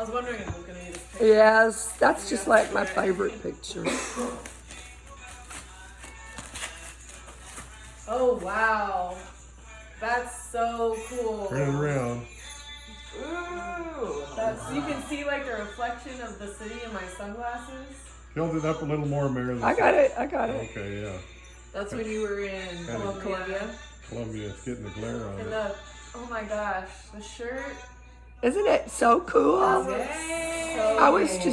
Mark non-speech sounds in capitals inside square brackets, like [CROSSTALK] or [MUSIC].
was wondering if it was gonna be this picture. Yes, that's just like my favorite picture. [LAUGHS] Oh wow, that's so cool. Turn it around. Ooh, that's you can see like the reflection of the city in my sunglasses. Tilt it up a little more, Mary. I got it, I got it. Okay, yeah. That's when you were in Columbia. Colombia. Columbia, it's getting the glare on And it. the oh my gosh, the shirt. Isn't it so cool? So I was just